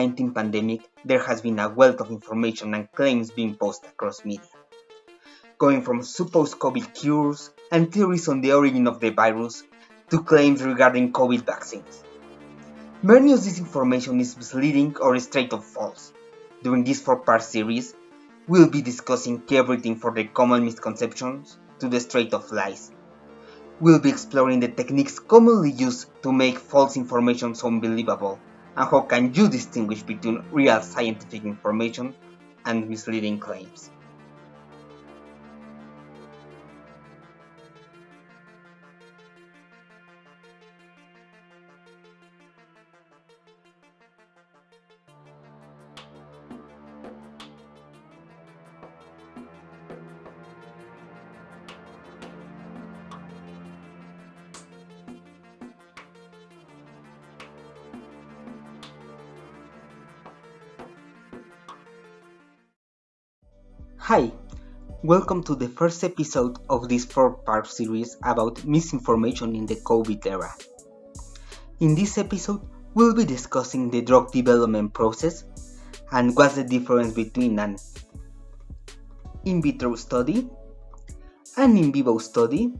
COVID-19 pandemic, there has been a wealth of information and claims being posted across media. Going from supposed COVID cures and theories on the origin of the virus to claims regarding COVID vaccines. Many of this information is misleading or straight up false. During this four-part series, we'll be discussing everything from the common misconceptions to the straight up lies. We'll be exploring the techniques commonly used to make false information so unbelievable and how can you distinguish between real scientific information and misleading claims. Hi, welcome to the first episode of this four-part series about misinformation in the COVID era. In this episode, we'll be discussing the drug development process and what's the difference between an in vitro study, an in vivo study,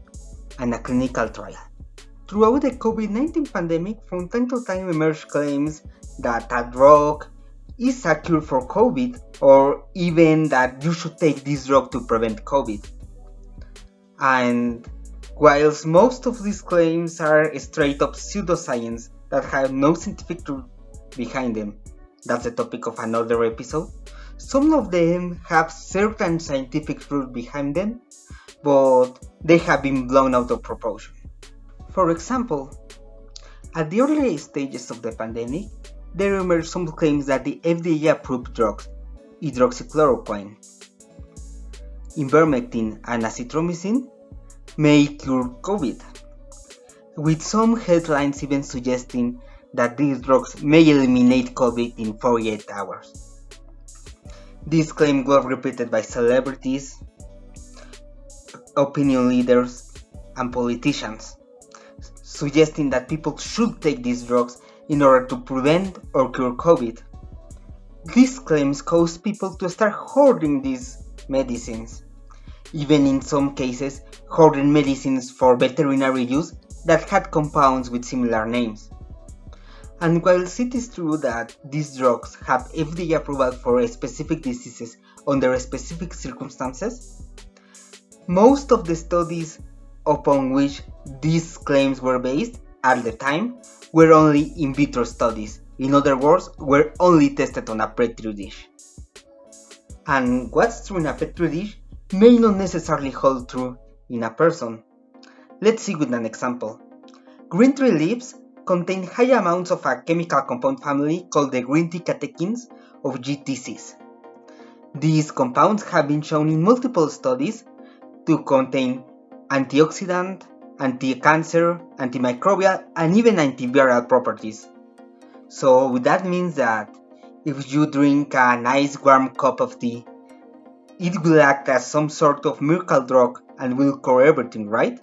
and a clinical trial. Throughout the COVID-19 pandemic, from time to time emerge claims that a drug is a cure for COVID or even that you should take this drug to prevent COVID. And whilst most of these claims are straight up pseudoscience that have no scientific truth behind them, that's the topic of another episode, some of them have certain scientific truth behind them, but they have been blown out of proportion. For example, at the early stages of the pandemic, there emerged some claims that the FDA approved drugs, hydroxychloroquine, ivermectin, and azithromycin, may cure COVID, with some headlines even suggesting that these drugs may eliminate COVID in 48 hours. This claim was repeated by celebrities, opinion leaders, and politicians, suggesting that people should take these drugs in order to prevent or cure COVID. These claims caused people to start hoarding these medicines, even in some cases hoarding medicines for veterinary use that had compounds with similar names. And while it is true that these drugs have FDA approval for specific diseases under specific circumstances, most of the studies upon which these claims were based at the time were only in vitro studies, in other words, were only tested on a petri dish. And what's true in a petri dish may not necessarily hold true in a person. Let's see with an example. Green tea leaves contain high amounts of a chemical compound family called the green tea catechins of GTCs. These compounds have been shown in multiple studies to contain antioxidant, anti-cancer, antimicrobial, and even antiviral properties. So that means that if you drink a nice warm cup of tea, it will act as some sort of miracle drug and will cure everything, right?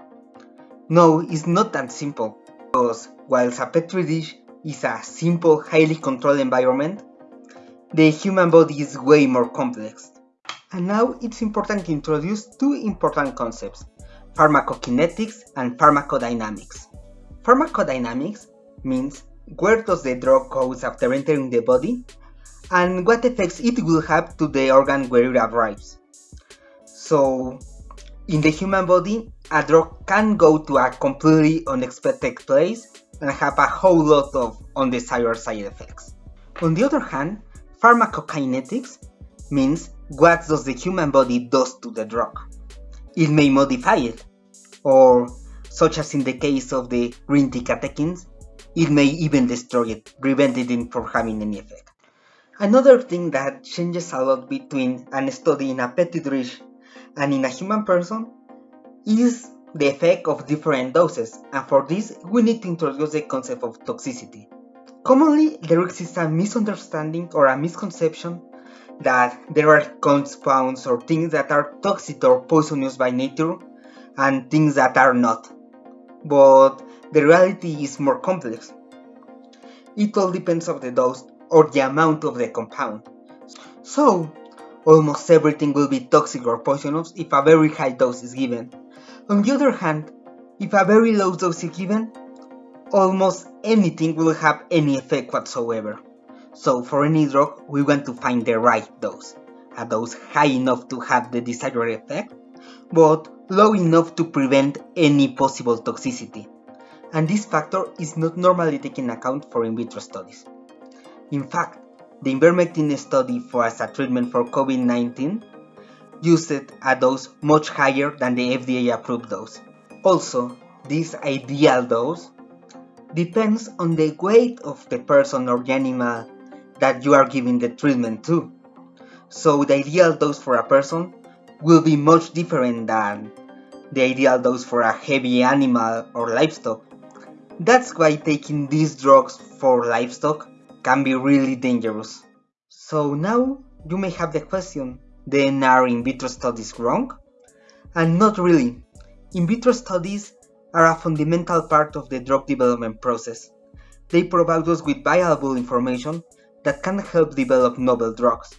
No, it's not that simple, because whilst a petri dish is a simple, highly controlled environment, the human body is way more complex. And now it's important to introduce two important concepts pharmacokinetics and pharmacodynamics. Pharmacodynamics means where does the drug goes after entering the body and what effects it will have to the organ where it arrives. So, in the human body, a drug can go to a completely unexpected place and have a whole lot of undesired side effects. On the other hand, pharmacokinetics means what does the human body does to the drug. It may modify it, or such as in the case of the green tea catechins, it may even destroy it, preventing it from having any effect. Another thing that changes a lot between an study in a petri dish and in a human person is the effect of different doses, and for this we need to introduce the concept of toxicity. Commonly, there exists a misunderstanding or a misconception that there are compounds or things that are toxic or poisonous by nature and things that are not. But the reality is more complex. It all depends on the dose or the amount of the compound. So, almost everything will be toxic or poisonous if a very high dose is given. On the other hand, if a very low dose is given, almost anything will have any effect whatsoever. So for any drug, we want to find the right dose. A dose high enough to have the desired effect, but low enough to prevent any possible toxicity. And this factor is not normally taken account for in vitro studies. In fact, the ivermectin study for as a treatment for COVID-19 used a dose much higher than the FDA approved dose. Also, this ideal dose depends on the weight of the person or the animal that you are giving the treatment to. So the ideal dose for a person will be much different than the ideal dose for a heavy animal or livestock. That's why taking these drugs for livestock can be really dangerous. So now you may have the question, then are in vitro studies wrong? And not really. In vitro studies are a fundamental part of the drug development process. They provide us with valuable information that can help develop novel drugs.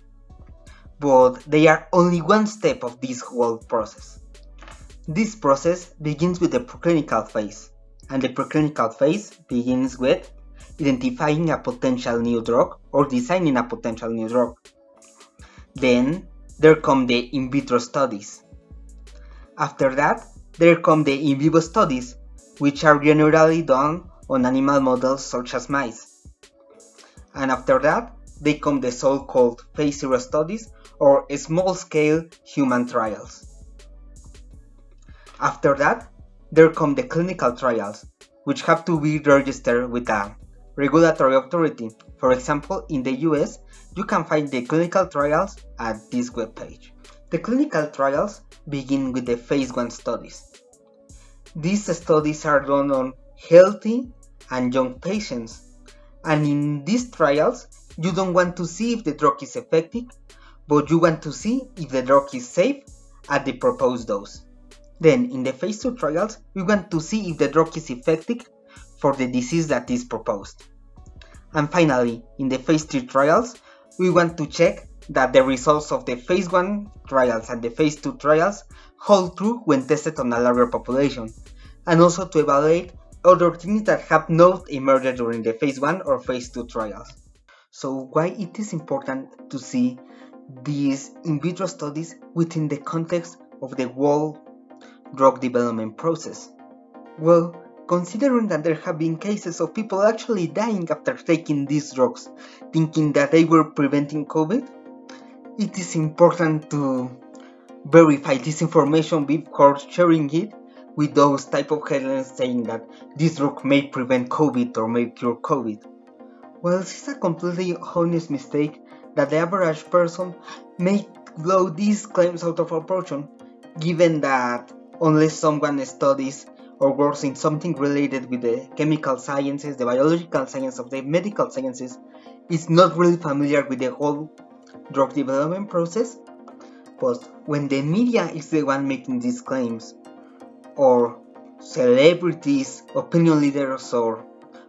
But they are only one step of this whole process. This process begins with the preclinical phase, and the preclinical phase begins with identifying a potential new drug or designing a potential new drug. Then there come the in vitro studies. After that, there come the in vivo studies, which are generally done on animal models such as mice. And after that, they come the so-called phase zero studies or small-scale human trials. After that, there come the clinical trials, which have to be registered with a regulatory authority. For example, in the US, you can find the clinical trials at this webpage. The clinical trials begin with the phase 1 studies. These studies are done on healthy and young patients, and in these trials, you don't want to see if the drug is effective, but you want to see if the drug is safe at the proposed dose. Then, in the phase 2 trials, we want to see if the drug is effective for the disease that is proposed. And finally, in the phase 3 trials, we want to check that the results of the phase 1 trials and the phase 2 trials hold true when tested on a larger population, and also to evaluate other things that have not emerged during the phase 1 or phase 2 trials. So why it is important to see these in vitro studies within the context of the whole drug development process? Well, considering that there have been cases of people actually dying after taking these drugs, thinking that they were preventing COVID, it is important to verify this information before sharing it with those type of headlines saying that this drug may prevent COVID or may cure COVID. Well, this is a completely honest mistake that the average person may blow these claims out of proportion, given that unless someone studies or works in something related with the chemical sciences, the biological science of the medical sciences, is not really familiar with the whole drug development process. But when the media is the one making these claims, or celebrities, opinion leaders, or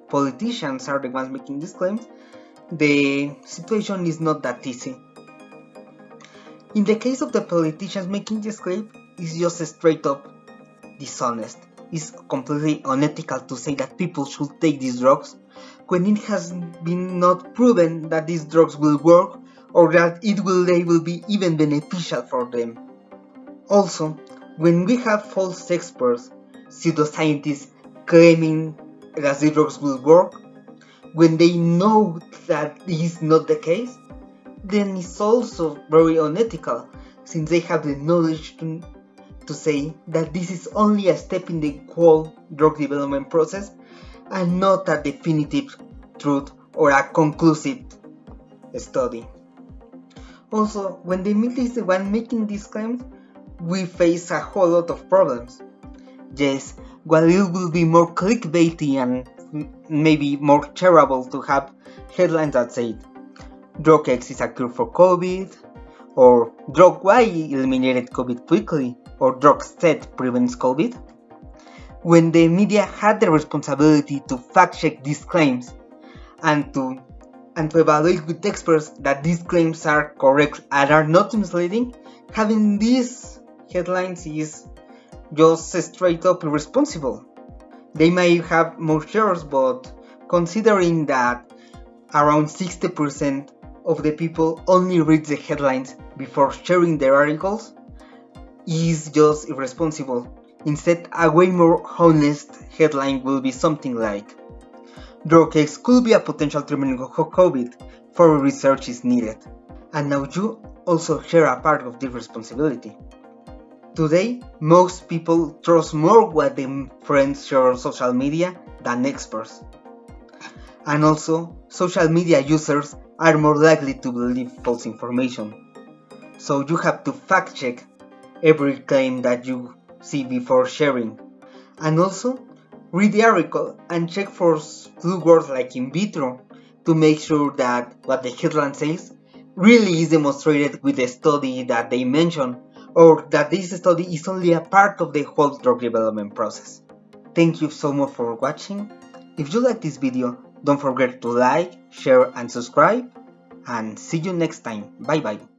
politicians are the ones making these claims, the situation is not that easy. In the case of the politicians making this claim, it's just straight up dishonest It's completely unethical to say that people should take these drugs when it has been not proven that these drugs will work or that it will they will be even beneficial for them. Also, when we have false experts, pseudoscientists claiming that these drugs will work, when they know that this is not the case, then it's also very unethical since they have the knowledge to to say that this is only a step in the whole drug development process and not a definitive truth or a conclusive study. Also, when the media is the one making these claims, we face a whole lot of problems. Yes, while it will be more clickbaity and maybe more terrible to have headlines that say drug X is a cure for COVID, or drug Y eliminated COVID quickly, or drug Z prevents COVID? When the media had the responsibility to fact check these claims and to and to evaluate with experts that these claims are correct and are not misleading, having these headlines is just straight up irresponsible. They may have more shares, but considering that around 60% of the people only read the headlines before sharing their articles, is just irresponsible. Instead, a way more honest headline will be something like Drug X could be a potential treatment for COVID, further research is needed. And now you also share a part of this responsibility. Today, most people trust more what their friends share on social media than experts. And also, social media users are more likely to believe false information. So you have to fact check every claim that you see before sharing. And also, read the article and check for clue words like in vitro to make sure that what the headline says really is demonstrated with the study that they mention or that this study is only a part of the whole drug development process. Thank you so much for watching. If you like this video, don't forget to like, share and subscribe and see you next time. Bye bye.